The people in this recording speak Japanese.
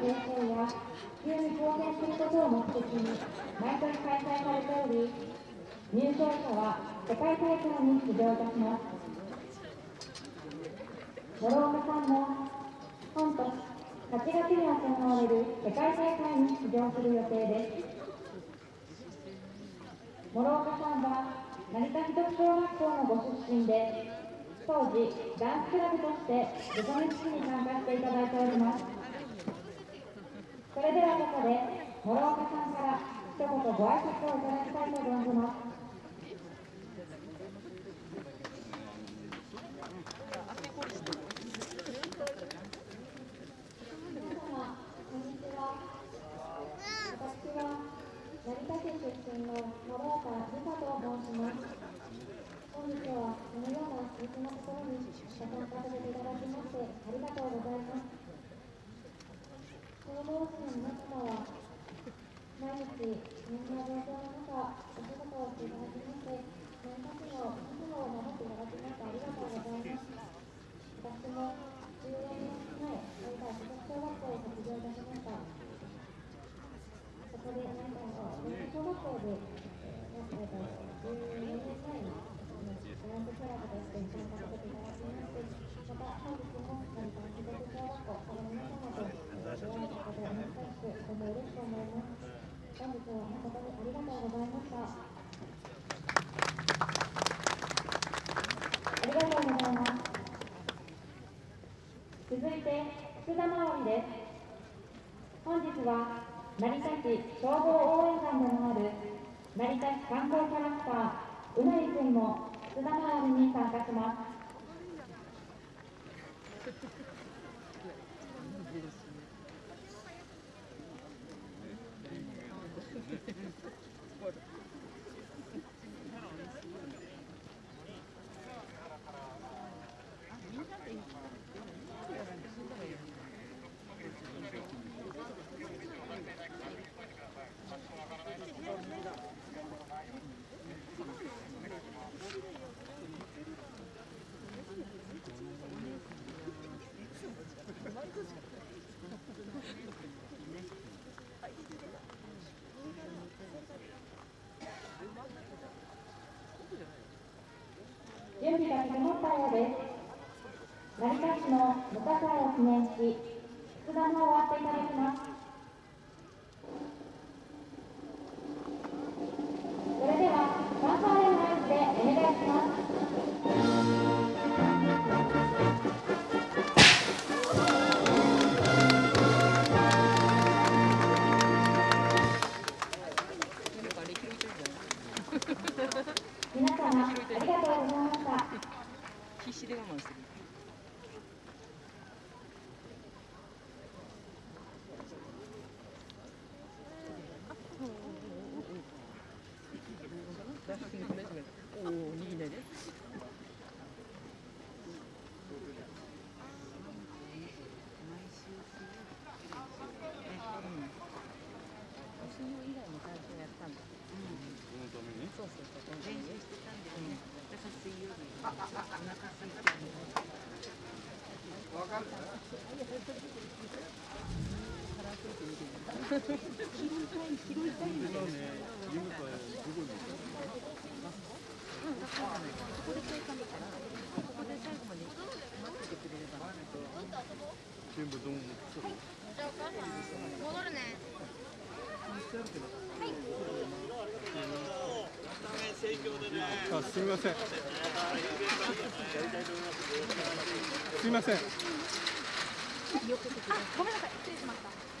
形成や普及に貢献することを目的に毎年開催されており入賞者は世界大会に出場いたします諸岡さんも本年8月に行われる世界大会に出場する予定です諸岡さんは成田木徳小学校のご出身で当時ダンスクラブとして部下熱式に参加していただいておりますそれではここで諸岡さんから一言ご挨拶をいただきたいと存じます成田市出身の諸岡美香と申します。本日はこのような素敵なところにご参加させていただきましてありがとうございます。この同士の皆様は毎日みんな状況の中お仕事をしていただきまして何かしらを覚悟を守っていただきましてありがとうございます。私も14年前、大体小学校を卒業いたしました。こで皆さんが小学校で、えー、14年前にダンスクラブとして参加させていただきましてまた本日も成田市立小学校から皆様と出会えたことを本当にとても嬉しく思います本日は誠にありがとうございましたありがとうございます。続いて福田直りです。本日は成田市消防応援団でもある成田市観光キャラクターうなりくんも津田回りに参加します。準備が整ったようです。成田市の無火災を記念し、祝壇を終わっていただきます。それでは、ファンファーレの合図でお願いします。皆様ありがとうございました。必死で我慢してる。おお、握りないで。そうそうそう練習してたんでね、だから水曜日お腹空いてるわかる腹空いて見てる拾いたい拾いたいんだよね夢とはすごいうんだからねここで声かけたらここで最後まで待っててくれれば全部どうもじゃあお母さん戻るねすみません。すみません。あ、ごめんなさい、失礼しました。